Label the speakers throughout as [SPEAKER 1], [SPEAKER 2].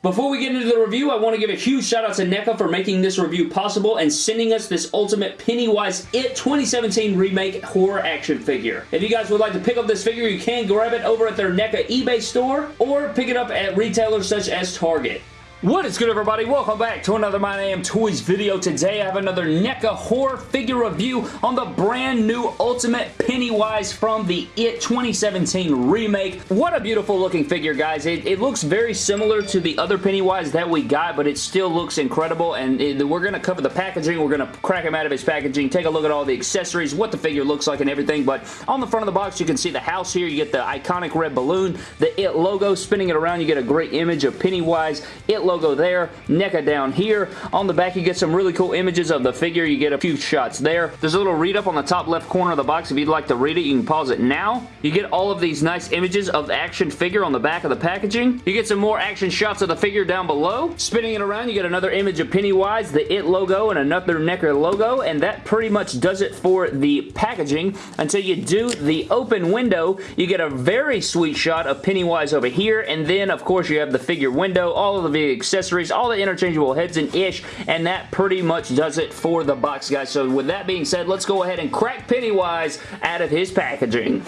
[SPEAKER 1] Before we get into the review, I want to give a huge shout out to NECA for making this review possible and sending us this Ultimate Pennywise It 2017 Remake Horror Action Figure. If you guys would like to pick up this figure, you can grab it over at their NECA eBay store or pick it up at retailers such as Target. What is good everybody? Welcome back to another My Name Toys video. Today I have another NECA horror figure review on the brand new Ultimate Pennywise from the It 2017 remake. What a beautiful looking figure guys. It, it looks very similar to the other Pennywise that we got but it still looks incredible and it, we're going to cover the packaging. We're going to crack him out of his packaging, take a look at all the accessories, what the figure looks like and everything but on the front of the box you can see the house here. You get the iconic red balloon, the It logo spinning it around. You get a great image of Pennywise. It logo there, NECA down here. On the back, you get some really cool images of the figure. You get a few shots there. There's a little read-up on the top left corner of the box. If you'd like to read it, you can pause it now. You get all of these nice images of the action figure on the back of the packaging. You get some more action shots of the figure down below. Spinning it around, you get another image of Pennywise, the IT logo, and another NECA logo, and that pretty much does it for the packaging. Until you do the open window, you get a very sweet shot of Pennywise over here, and then, of course, you have the figure window, all of the accessories all the interchangeable heads and ish, and that pretty much does it for the box, guys. So with that being said, let's go ahead and crack Pennywise out of his packaging.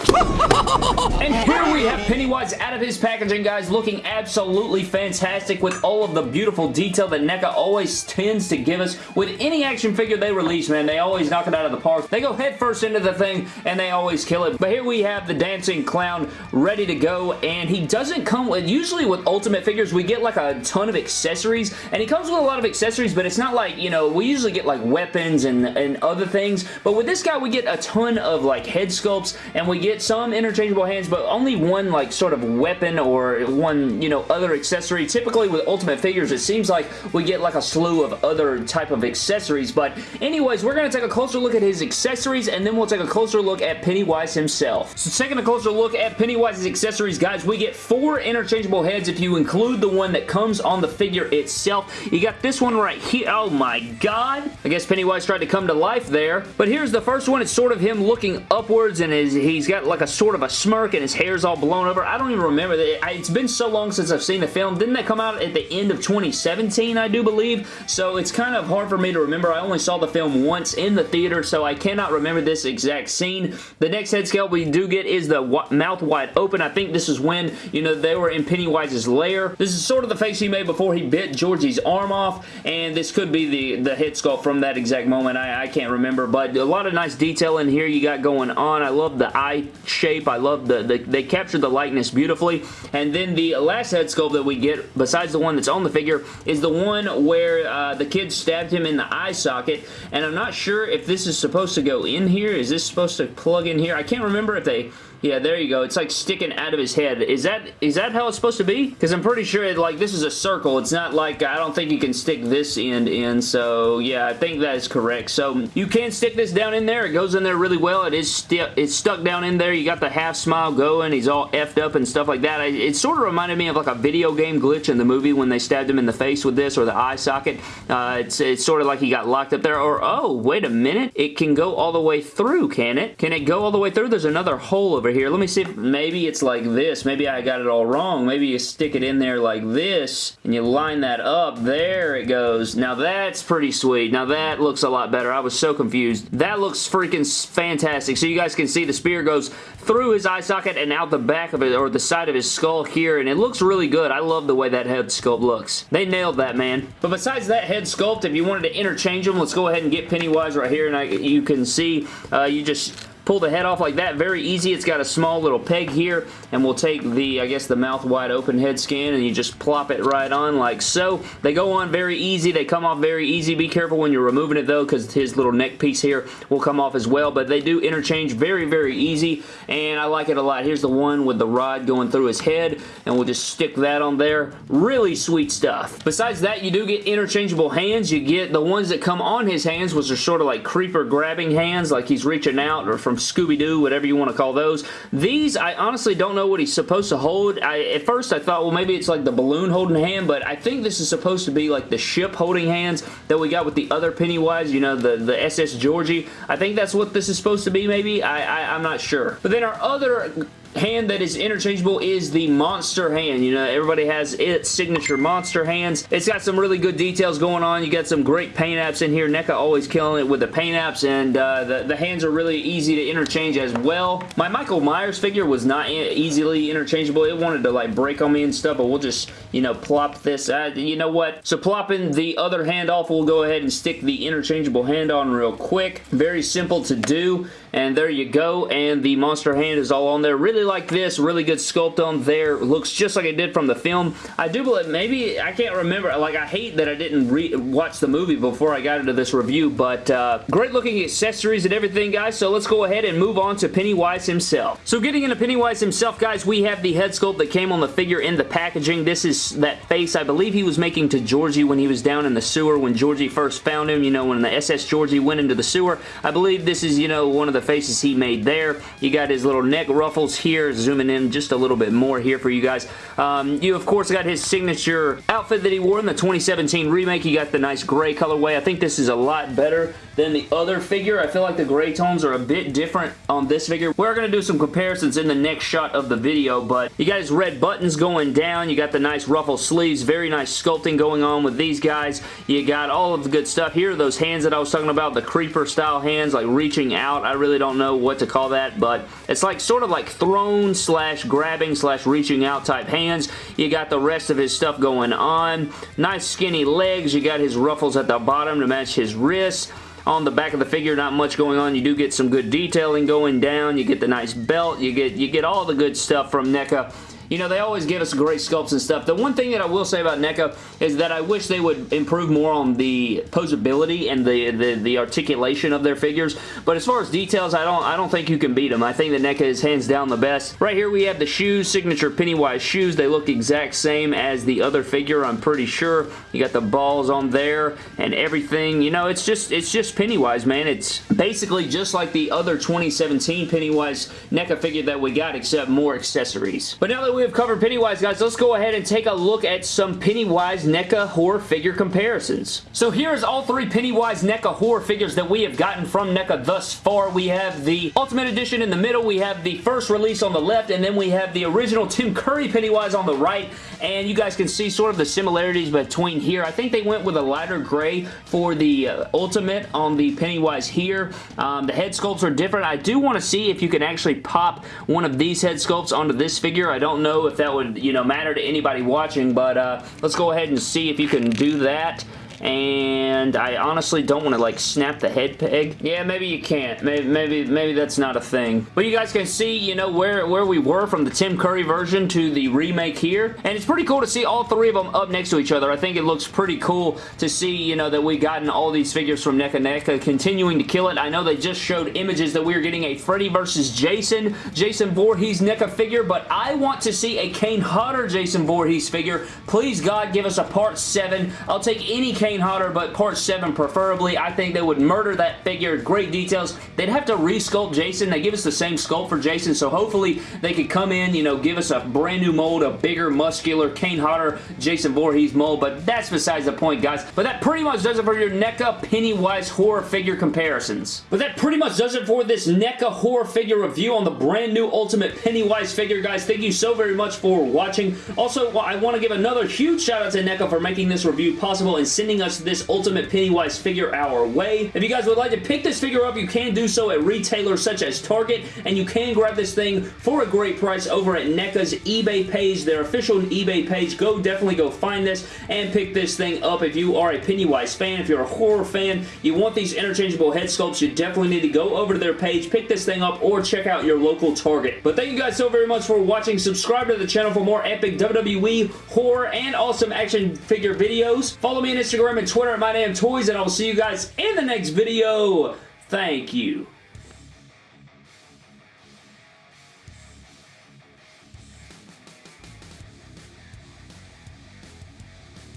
[SPEAKER 1] and here we have Pennywise out of his packaging, guys, looking absolutely fantastic with all of the beautiful detail that NECA always tends to give us with any action figure they release, man. They always knock it out of the park. They go headfirst into the thing, and they always kill it. But here we have the dancing clown ready to go, and he doesn't come with, usually with Ultimate figures, we get like a ton of accessories and he comes with a lot of accessories, but it's not like, you know, we usually get like weapons and, and other things, but with this guy, we get a ton of like head sculpts, and we get some interchangeable hands, but only one like sort of weapon or one, you know, other accessory. Typically with Ultimate figures, it seems like we get like a slew of other type of accessories, but anyways, we're going to take a closer look at his accessories, and then we'll take a closer look at Pennywise himself. So taking a closer look at Pennywise's accessories, guys, we get four interchangeable heads if you include the one that comes on the figure itself. You got this one right here. Oh my god. I guess Pennywise tried to come to life there. But here's the first one. It's sort of him looking upwards and his, he's got like a sort of a smirk and his hair's all blown over. I don't even remember. It's been so long since I've seen the film. Didn't that come out at the end of 2017, I do believe? So it's kind of hard for me to remember. I only saw the film once in the theater, so I cannot remember this exact scene. The next head sculpt we do get is the mouth wide open. I think this is when, you know, they were in Pennywise's lair. This is sort of the face he made before he bit bit Georgie's arm off, and this could be the, the head sculpt from that exact moment. I, I can't remember, but a lot of nice detail in here you got going on. I love the eye shape. I love the, the they captured the likeness beautifully. And then the last head sculpt that we get, besides the one that's on the figure, is the one where uh, the kid stabbed him in the eye socket, and I'm not sure if this is supposed to go in here. Is this supposed to plug in here? I can't remember if they yeah, there you go. It's like sticking out of his head. Is that is that how it's supposed to be? Because I'm pretty sure it, like this is a circle. It's not like I don't think you can stick this end in. So yeah, I think that is correct. So you can stick this down in there. It goes in there really well. It is still it's stuck down in there. You got the half smile going. He's all effed up and stuff like that. I, it sort of reminded me of like a video game glitch in the movie when they stabbed him in the face with this or the eye socket. Uh, it's, it's sort of like he got locked up there. Or oh, wait a minute. It can go all the way through, can it? Can it go all the way through? There's another hole over here. Let me see if maybe it's like this. Maybe I got it all wrong. Maybe you stick it in there like this and you line that up. There it goes. Now that's pretty sweet. Now that looks a lot better. I was so confused. That looks freaking fantastic. So you guys can see the spear goes through his eye socket and out the back of it or the side of his skull here and it looks really good. I love the way that head sculpt looks. They nailed that, man. But besides that head sculpt, if you wanted to interchange them, let's go ahead and get Pennywise right here and I, you can see uh, you just pull the head off like that. Very easy. It's got a small little peg here, and we'll take the, I guess, the mouth wide open head scan, and you just plop it right on like so. They go on very easy. They come off very easy. Be careful when you're removing it, though, because his little neck piece here will come off as well, but they do interchange very, very easy, and I like it a lot. Here's the one with the rod going through his head, and we'll just stick that on there. Really sweet stuff. Besides that, you do get interchangeable hands. You get the ones that come on his hands, which are sort of like creeper grabbing hands, like he's reaching out, or from Scooby-Doo, whatever you want to call those. These, I honestly don't know what he's supposed to hold. I, at first, I thought, well, maybe it's like the balloon holding hand, but I think this is supposed to be like the ship holding hands that we got with the other Pennywise, you know, the, the SS Georgie. I think that's what this is supposed to be, maybe. I, I, I'm not sure. But then our other hand that is interchangeable is the monster hand. You know, everybody has its signature monster hands. It's got some really good details going on. You got some great paint apps in here. NECA always killing it with the paint apps, and uh, the, the hands are really easy to interchange as well. My Michael Myers figure was not easily interchangeable. It wanted to like break on me and stuff, but we'll just, you know, plop this. Uh, you know what? So plopping the other hand off, we'll go ahead and stick the interchangeable hand on real quick. Very simple to do. And there you go. And the monster hand is all on there. Really like this. Really good sculpt on there. Looks just like it did from the film. I do believe, maybe, I can't remember. Like, I hate that I didn't watch the movie before I got into this review. But uh, great looking accessories and everything, guys. So let's go ahead and move on to Pennywise himself. So getting into Pennywise himself, guys, we have the head sculpt that came on the figure in the packaging. This is that face I believe he was making to Georgie when he was down in the sewer when Georgie first found him. You know, when the SS Georgie went into the sewer. I believe this is, you know, one of the the faces he made there. You got his little neck ruffles here, zooming in just a little bit more here for you guys. Um, you, of course, got his signature outfit that he wore in the 2017 remake. You got the nice gray colorway. I think this is a lot better than the other figure. I feel like the gray tones are a bit different on this figure. We're going to do some comparisons in the next shot of the video, but you got his red buttons going down. You got the nice ruffle sleeves. Very nice sculpting going on with these guys. You got all of the good stuff. Here are those hands that I was talking about, the creeper style hands, like reaching out. I really don't know what to call that, but it's like sort of like thrown slash grabbing slash reaching out type hands. You got the rest of his stuff going on. Nice skinny legs. You got his ruffles at the bottom to match his wrists. On the back of the figure, not much going on. You do get some good detailing going down. You get the nice belt. You get you get all the good stuff from NECA you know, they always give us great sculpts and stuff. The one thing that I will say about NECA is that I wish they would improve more on the posability and the, the, the articulation of their figures. But as far as details, I don't I don't think you can beat them. I think that NECA is hands down the best. Right here we have the shoes, signature Pennywise shoes. They look exact same as the other figure, I'm pretty sure. You got the balls on there and everything. You know, it's just it's just Pennywise, man. It's basically just like the other 2017 Pennywise NECA figure that we got, except more accessories. But now that we we have covered Pennywise, guys, let's go ahead and take a look at some Pennywise NECA horror figure comparisons. So here's all three Pennywise NECA horror figures that we have gotten from NECA thus far. We have the Ultimate Edition in the middle, we have the first release on the left, and then we have the original Tim Curry Pennywise on the right, and you guys can see sort of the similarities between here. I think they went with a lighter gray for the uh, Ultimate on the Pennywise here. Um, the head sculpts are different. I do want to see if you can actually pop one of these head sculpts onto this figure. I don't know know if that would, you know, matter to anybody watching, but uh, let's go ahead and see if you can do that and I honestly don't want to like snap the head peg. Yeah, maybe you can't. Maybe, maybe, maybe that's not a thing. But you guys can see, you know, where, where we were from the Tim Curry version to the remake here, and it's pretty cool to see all three of them up next to each other. I think it looks pretty cool to see, you know, that we've gotten all these figures from NECA NECA continuing to kill it. I know they just showed images that we are getting a Freddy versus Jason, Jason Voorhees NECA figure, but I want to see a Kane Hodder Jason Voorhees figure. Please, God, give us a Part 7. I'll take any Kane Kane Hodder, but part 7 preferably. I think they would murder that figure. Great details. They'd have to resculpt Jason. They give us the same sculpt for Jason, so hopefully they could come in, you know, give us a brand new mold, a bigger, muscular Kane Hodder, Jason Voorhees mold, but that's besides the point, guys. But that pretty much does it for your NECA Pennywise horror figure comparisons. But that pretty much does it for this NECA horror figure review on the brand new Ultimate Pennywise figure, guys. Thank you so very much for watching. Also, I want to give another huge shout out to NECA for making this review possible and sending us this Ultimate Pennywise figure our way. If you guys would like to pick this figure up, you can do so at retailers such as Target, and you can grab this thing for a great price over at NECA's eBay page, their official eBay page. Go definitely go find this and pick this thing up if you are a Pennywise fan, if you're a horror fan, you want these interchangeable head sculpts, you definitely need to go over to their page, pick this thing up, or check out your local Target. But thank you guys so very much for watching. Subscribe to the channel for more epic WWE, horror, and awesome action figure videos. Follow me on Instagram Instagram and Twitter at My Damn Toys, and I will see you guys in the next video. Thank you.